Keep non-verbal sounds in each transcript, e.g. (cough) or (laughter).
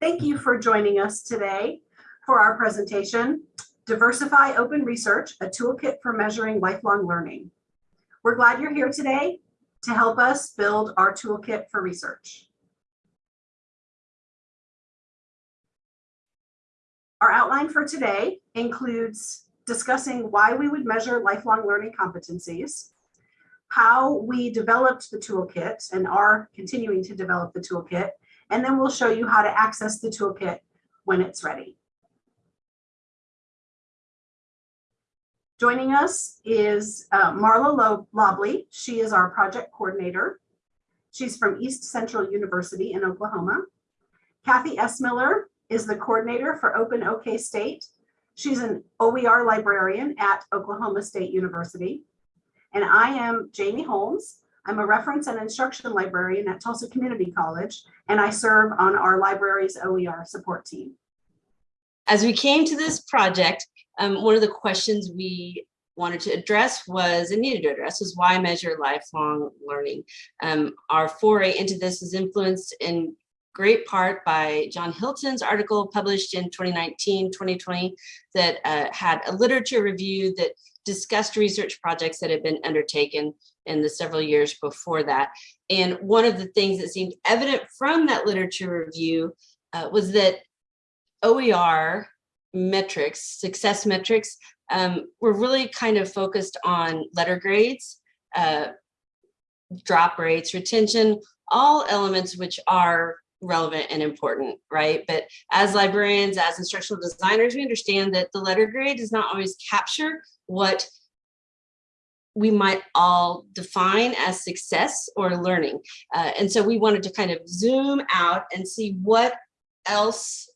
Thank you for joining us today for our presentation, Diversify Open Research, a toolkit for measuring lifelong learning. We're glad you're here today to help us build our toolkit for research. Our outline for today includes discussing why we would measure lifelong learning competencies, how we developed the toolkit and are continuing to develop the toolkit, and then we'll show you how to access the toolkit when it's ready. Joining us is uh, Marla Lobley. She is our project coordinator. She's from East Central University in Oklahoma. Kathy Essmiller is the coordinator for Open OK State. She's an OER librarian at Oklahoma State University. And I am Jamie Holmes. I'm a reference and instruction librarian at Tulsa Community College, and I serve on our library's OER support team. As we came to this project, um, one of the questions we wanted to address was and needed to address was why measure lifelong learning. Um, our foray into this is influenced in great part by John Hilton's article published in 2019, 2020 that uh, had a literature review that discussed research projects that had been undertaken in the several years before that. And one of the things that seemed evident from that literature review uh, was that OER metrics, success metrics, um, were really kind of focused on letter grades, uh, drop rates, retention, all elements which are relevant and important, right? But as librarians, as instructional designers, we understand that the letter grade does not always capture what we might all define as success or learning. Uh, and so we wanted to kind of zoom out and see what else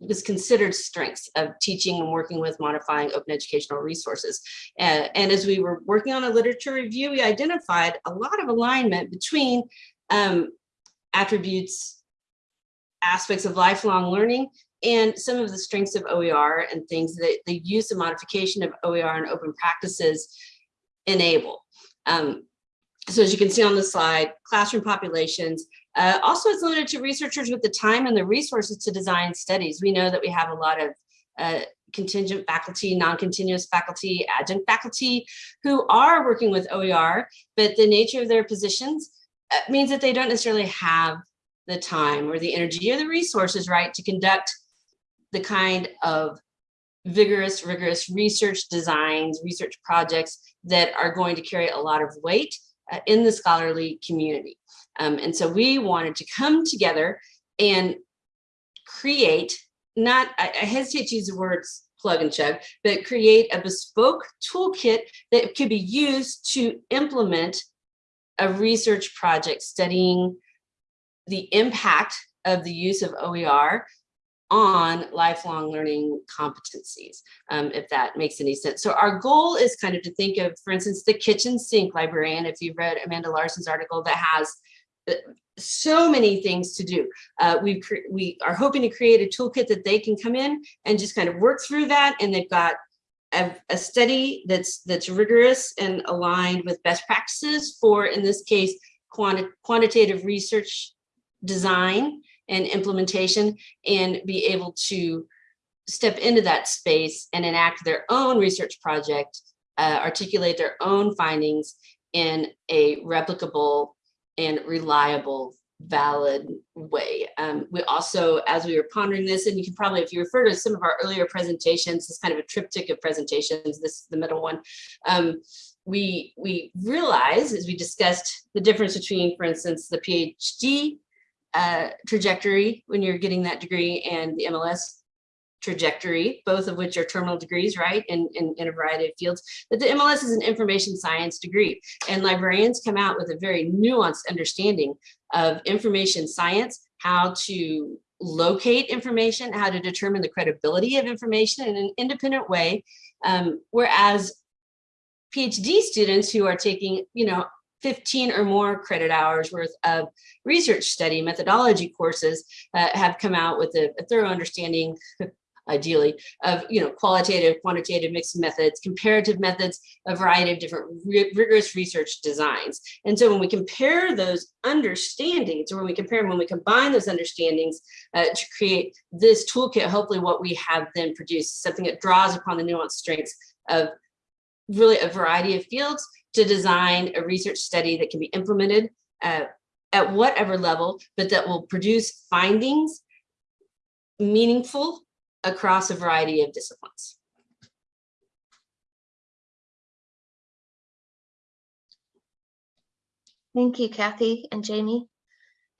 was considered strengths of teaching and working with modifying open educational resources. Uh, and as we were working on a literature review, we identified a lot of alignment between um, attributes, aspects of lifelong learning, and some of the strengths of OER and things that the use and modification of OER and open practices enable. Um, so as you can see on the slide, classroom populations, uh, also it's limited to researchers with the time and the resources to design studies. We know that we have a lot of uh, contingent faculty, non-continuous faculty, adjunct faculty who are working with OER, but the nature of their positions means that they don't necessarily have the time or the energy or the resources, right, to conduct the kind of vigorous, rigorous research designs, research projects that are going to carry a lot of weight uh, in the scholarly community. Um, and so we wanted to come together and create, not, I, I hesitate to use the words plug and chug, but create a bespoke toolkit that could be used to implement a research project studying the impact of the use of OER on lifelong learning competencies, um, if that makes any sense. So our goal is kind of to think of, for instance, the kitchen sink librarian, if you've read Amanda Larson's article that has uh, so many things to do. Uh, we, we are hoping to create a toolkit that they can come in and just kind of work through that. And they've got a, a study that's that's rigorous and aligned with best practices for, in this case, quanti quantitative research design and implementation and be able to step into that space and enact their own research project, uh, articulate their own findings in a replicable and reliable valid way. Um, we also, as we were pondering this, and you can probably, if you refer to some of our earlier presentations, this kind of a triptych of presentations, this is the middle one, um, we, we realize as we discussed the difference between, for instance, the PhD uh, trajectory when you're getting that degree and the MLS trajectory, both of which are terminal degrees, right, in, in, in, a variety of fields. But the MLS is an information science degree, and librarians come out with a very nuanced understanding of information science, how to locate information, how to determine the credibility of information in an independent way, um, whereas PhD students who are taking, you know, 15 or more credit hours worth of research study methodology courses uh, have come out with a, a thorough understanding ideally, of you know qualitative, quantitative, mixed methods, comparative methods, a variety of different rigorous research designs. And so when we compare those understandings, or when we compare when we combine those understandings uh, to create this toolkit, hopefully what we have then produced something that draws upon the nuanced strengths of really a variety of fields to design a research study that can be implemented uh, at whatever level, but that will produce findings meaningful across a variety of disciplines. Thank you, Kathy and Jamie.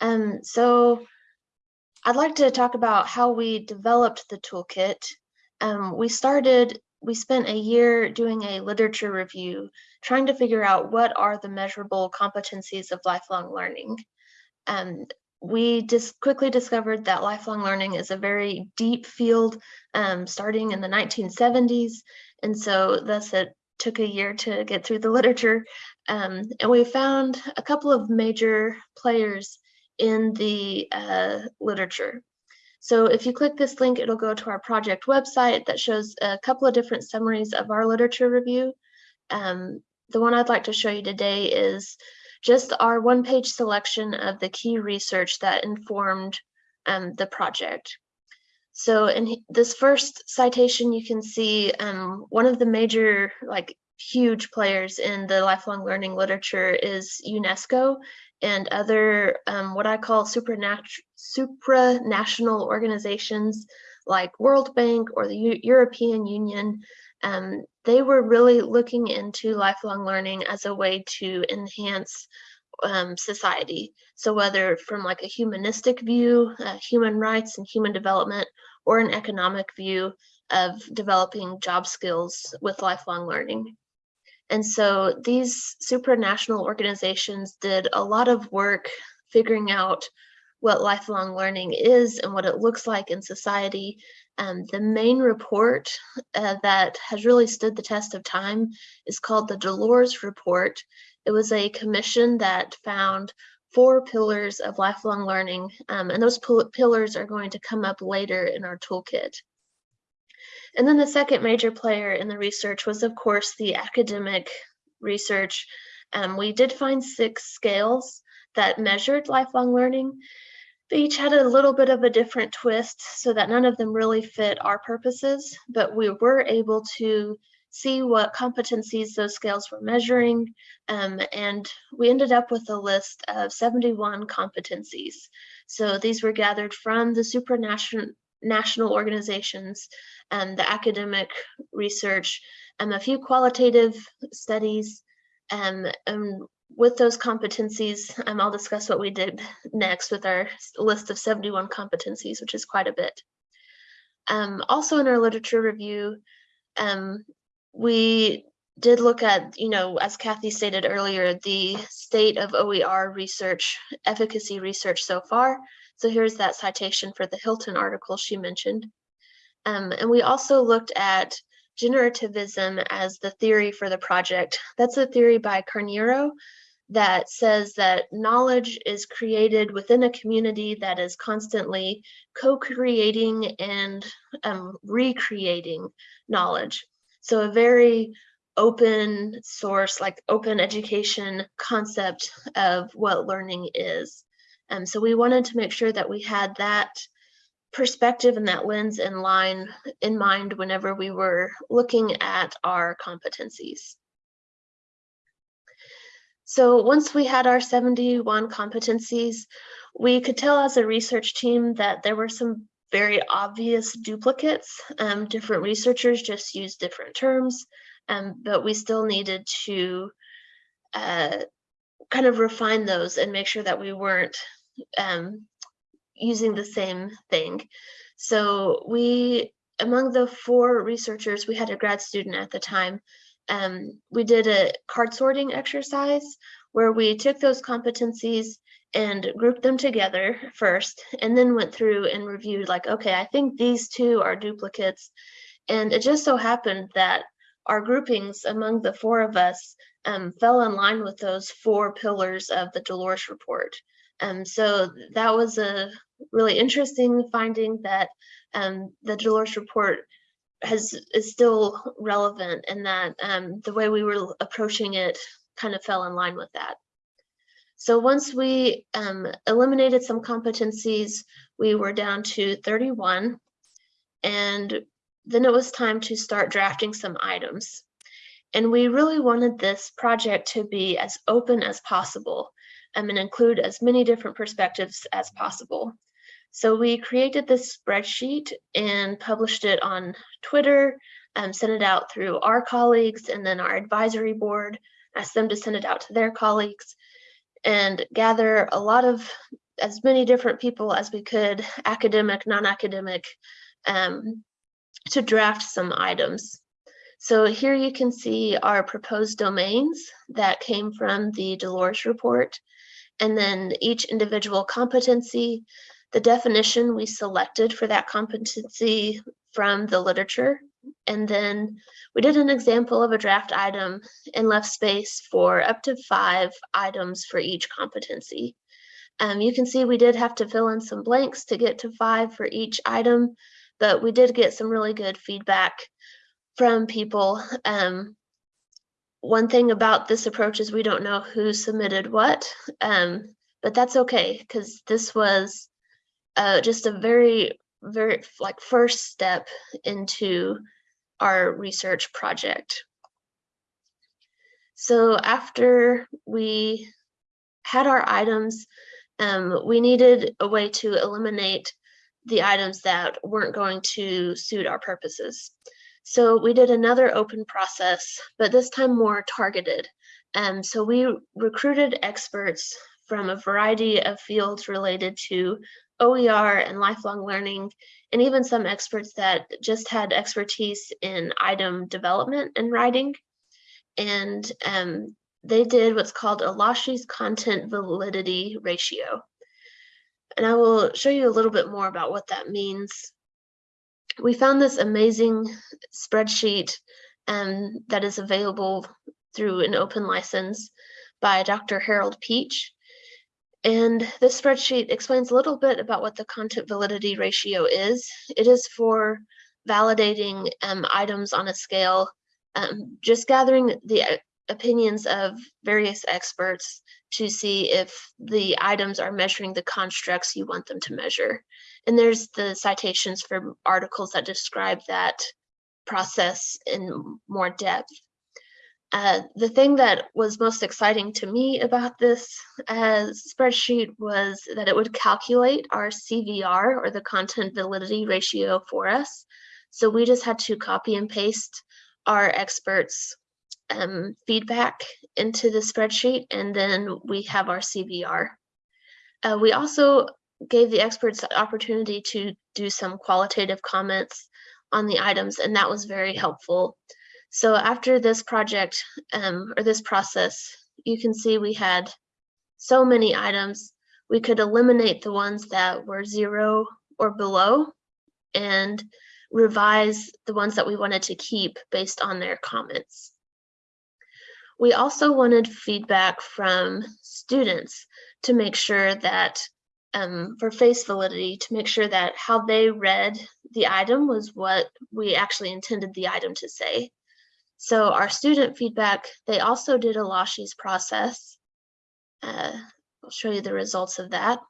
Um, so I'd like to talk about how we developed the toolkit. Um, we started, we spent a year doing a literature review, trying to figure out what are the measurable competencies of lifelong learning. Um, we just quickly discovered that lifelong learning is a very deep field um, starting in the 1970s. And so thus it took a year to get through the (laughs) literature. Um, and we found a couple of major players in the uh, literature. So if you click this link, it'll go to our project website that shows a couple of different summaries of our literature review. Um, the one I'd like to show you today is just our one-page selection of the key research that informed um, the project. So in this first citation, you can see um, one of the major, like huge players in the lifelong learning literature is UNESCO and other um, what I call supranat- supranational organizations like World Bank or the U European Union. Um, they were really looking into lifelong learning as a way to enhance um, society. So whether from like a humanistic view, uh, human rights and human development, or an economic view of developing job skills with lifelong learning. And so these supranational organizations did a lot of work figuring out what lifelong learning is and what it looks like in society. Um, the main report uh, that has really stood the test of time is called the Delors Report. It was a commission that found four pillars of lifelong learning, um, and those pillars are going to come up later in our toolkit. And then the second major player in the research was, of course, the academic research. Um, we did find six scales that measured lifelong learning. They each had a little bit of a different twist so that none of them really fit our purposes, but we were able to see what competencies those scales were measuring. Um, and we ended up with a list of 71 competencies. So these were gathered from the supranational national organizations, and the academic research, and a few qualitative studies. Um, and with those competencies, um, I'll discuss what we did next with our list of 71 competencies, which is quite a bit. Um, also in our literature review, um, we did look at, you know, as Kathy stated earlier, the state of OER research, efficacy research so far. So here's that citation for the Hilton article she mentioned. Um, and we also looked at generativism as the theory for the project. That's a theory by Carneiro that says that knowledge is created within a community that is constantly co-creating and um, recreating knowledge. So a very open source, like open education concept of what learning is. Um, so we wanted to make sure that we had that perspective and that lens in line in mind whenever we were looking at our competencies. So once we had our 71 competencies, we could tell as a research team that there were some very obvious duplicates. Um, different researchers just used different terms, um, but we still needed to uh, kind of refine those and make sure that we weren't um, using the same thing. So we, among the four researchers, we had a grad student at the time. Um, we did a card sorting exercise where we took those competencies and grouped them together first, and then went through and reviewed like, okay, I think these two are duplicates. And it just so happened that our groupings among the four of us um, fell in line with those four pillars of the Delors report. Um, so that was a really interesting finding that um, the Delors report has is still relevant and that um, the way we were approaching it kind of fell in line with that. So once we um, eliminated some competencies, we were down to 31. And then it was time to start drafting some items. And we really wanted this project to be as open as possible um, and include as many different perspectives as possible. So we created this spreadsheet and published it on Twitter, um, sent it out through our colleagues and then our advisory board, asked them to send it out to their colleagues and gather a lot of as many different people as we could, academic, non-academic, um, to draft some items. So here you can see our proposed domains that came from the Delors report, and then each individual competency, the definition we selected for that competency from the literature, and then we did an example of a draft item and left space for up to five items for each competency. Um, you can see we did have to fill in some blanks to get to five for each item, but we did get some really good feedback from people. Um, one thing about this approach is we don't know who submitted what, um, but that's okay because this was uh, just a very, very like first step into our research project. So after we had our items, um, we needed a way to eliminate the items that weren't going to suit our purposes. So we did another open process, but this time more targeted. Um, so we recruited experts from a variety of fields related to OER and lifelong learning, and even some experts that just had expertise in item development and writing. And um, they did what's called a Lawshe's content validity ratio. And I will show you a little bit more about what that means. We found this amazing spreadsheet um, that is available through an open license by Dr. Harold Peach. And this spreadsheet explains a little bit about what the content validity ratio is. It is for validating um, items on a scale, um, just gathering the uh, opinions of various experts to see if the items are measuring the constructs you want them to measure. And there's the citations for articles that describe that process in more depth. Uh, the thing that was most exciting to me about this uh, spreadsheet was that it would calculate our CVR or the content validity ratio for us. So we just had to copy and paste our experts um, feedback into the spreadsheet and then we have our CVR. Uh, we also gave the experts the opportunity to do some qualitative comments on the items and that was very helpful. So after this project um, or this process, you can see we had so many items. We could eliminate the ones that were zero or below and revise the ones that we wanted to keep based on their comments. We also wanted feedback from students to make sure that um, for face validity, to make sure that how they read the item was what we actually intended the item to say. So our student feedback, they also did a Lawshe's process. Uh, I'll show you the results of that.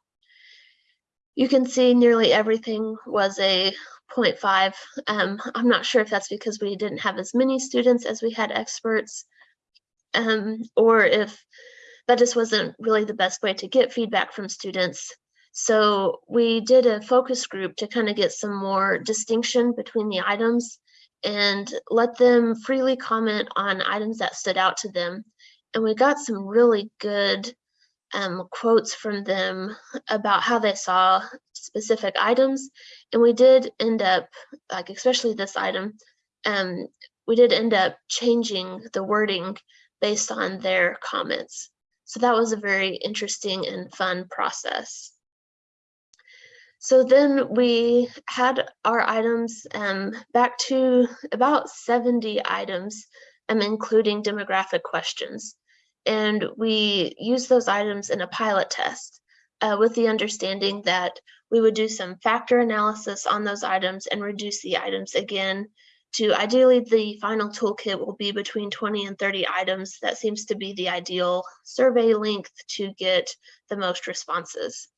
You can see nearly everything was a 0.5. Um, I'm not sure if that's because we didn't have as many students as we had experts, um, or if that just wasn't really the best way to get feedback from students. So we did a focus group to kind of get some more distinction between the items and let them freely comment on items that stood out to them. And we got some really good um, quotes from them about how they saw specific items. And we did end up, like especially this item, um, we did end up changing the wording based on their comments. So that was a very interesting and fun process. So then we had our items um, back to about 70 items, um, including demographic questions. And we used those items in a pilot test uh, with the understanding that we would do some factor analysis on those items and reduce the items again to ideally the final toolkit will be between 20 and 30 items. That seems to be the ideal survey length to get the most responses.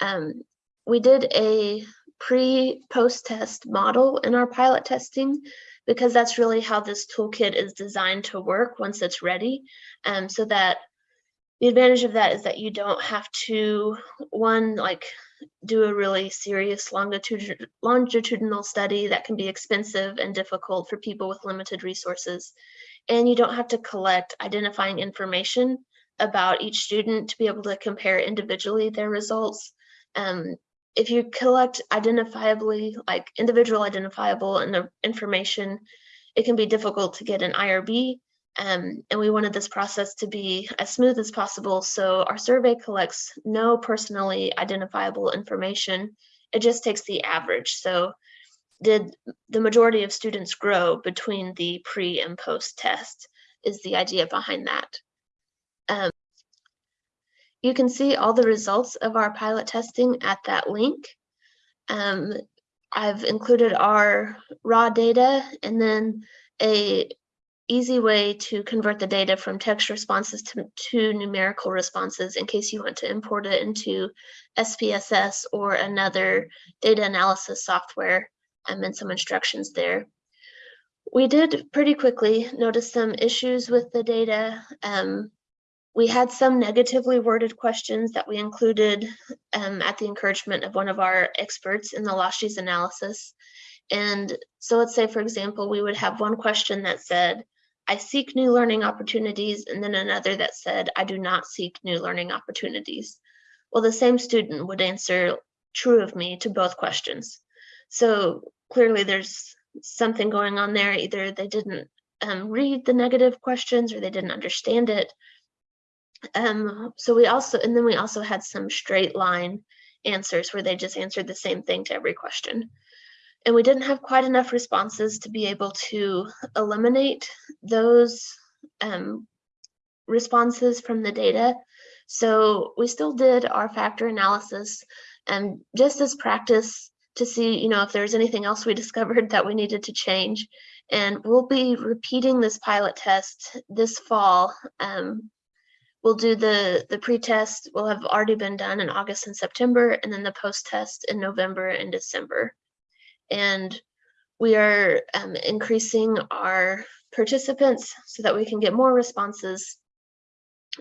Um, we did a pre-post test model in our pilot testing because that's really how this toolkit is designed to work once it's ready. Um, so that the advantage of that is that you don't have to one like do a really serious longitude, longitudinal study that can be expensive and difficult for people with limited resources. And you don't have to collect identifying information about each student to be able to compare individually their results. Um, if you collect identifiably, like individual identifiable and information, it can be difficult to get an IRB. Um, and we wanted this process to be as smooth as possible. So our survey collects no personally identifiable information. It just takes the average. So did the majority of students grow between the pre and post test is the idea behind that. Um, you can see all the results of our pilot testing at that link. Um, I've included our raw data and then a easy way to convert the data from text responses to, to numerical responses in case you want to import it into SPSS or another data analysis software um, and some instructions there. We did pretty quickly notice some issues with the data. Um, we had some negatively worded questions that we included um, at the encouragement of one of our experts in the Lawshe's analysis. And so let's say, for example, we would have one question that said, I seek new learning opportunities, and then another that said, I do not seek new learning opportunities. Well, the same student would answer true of me to both questions. So clearly there's something going on there. Either they didn't um, read the negative questions or they didn't understand it. Um, so we also, and then we also had some straight line answers where they just answered the same thing to every question. And we didn't have quite enough responses to be able to eliminate those um, responses from the data. So we still did our factor analysis and just as practice to see, you know, if there's anything else we (laughs) discovered that we needed to change. And we'll be repeating this pilot test this fall. Um, we'll do the the pre-test will have already been done in August and September, and then the post-test in November and December and we are um, increasing our participants so that we can get more responses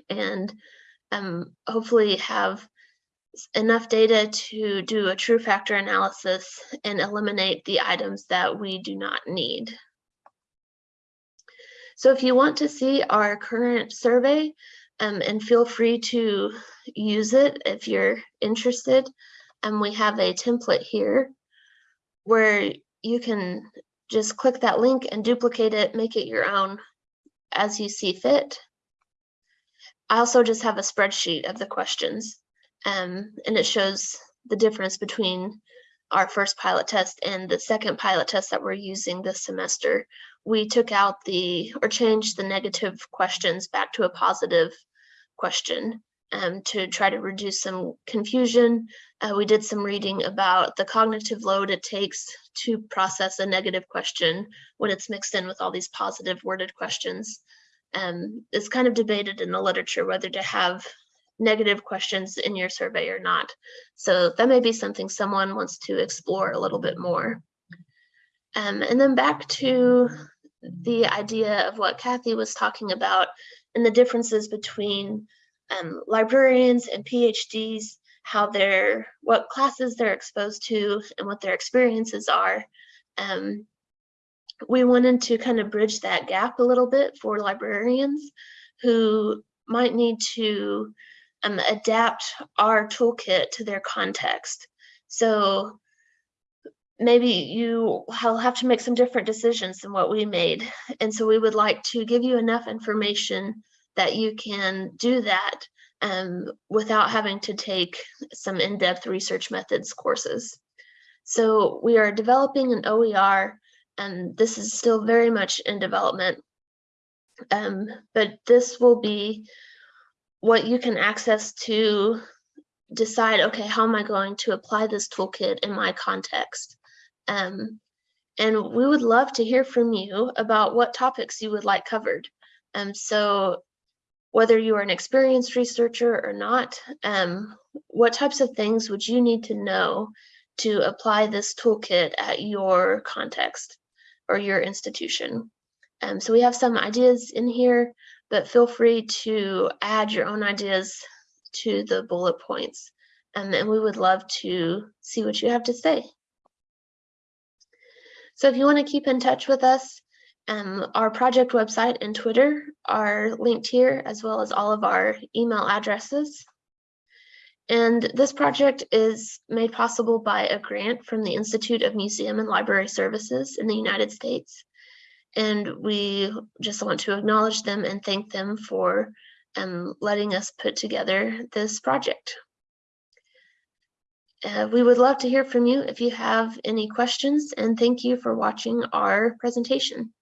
and um, hopefully have enough data to do a true factor analysis and eliminate the items that we do not need. So if you want to see our current survey um, and feel free to use it if you're interested, And we have a template here where you can just click that link and duplicate it, make it your own as you see fit. I also just have a spreadsheet of the questions um, and it shows the difference between our first pilot test and the second pilot test that we're using this semester. We took out the, or changed the negative questions back to a positive question um, to try to reduce some confusion. Uh, we did some reading about the cognitive load it takes to process a negative question when it's mixed in with all these positive worded questions. Um, it's kind of debated in the literature whether to have negative questions in your survey or not. So that may be something someone wants to explore a little bit more. Um, and then back to the idea of what Kathy was talking about and the differences between um, librarians and PhDs, how they're, what classes they're exposed to and what their experiences are. Um, we wanted to kind of bridge that gap a little bit for librarians who might need to um, adapt our toolkit to their context. So maybe you will have to make some different decisions than what we made. And so we would like to give you enough information that you can do that um, without having to take some in-depth research methods courses. So we are developing an OER and this is still very much in development. Um, but this will be what you can access to decide, okay, how am I going to apply this toolkit in my context? Um, and we would love to hear from you about what topics you would like covered. Um, so whether you are an experienced researcher or not, um, what types of things would you need to know to apply this toolkit at your context or your institution? Um, so we have some ideas in here, but feel free to add your own ideas to the bullet points. Um, and we would love to see what you have to say. So if you want to keep in touch with us, um, our project website and Twitter are linked here, as well as all of our email addresses. And this project is made possible by a grant from the Institute of Museum and Library Services in the United States. And we just want to acknowledge them and thank them for um, letting us put together this project. Uh, we would love to hear from you if you have any questions and thank you for watching our presentation.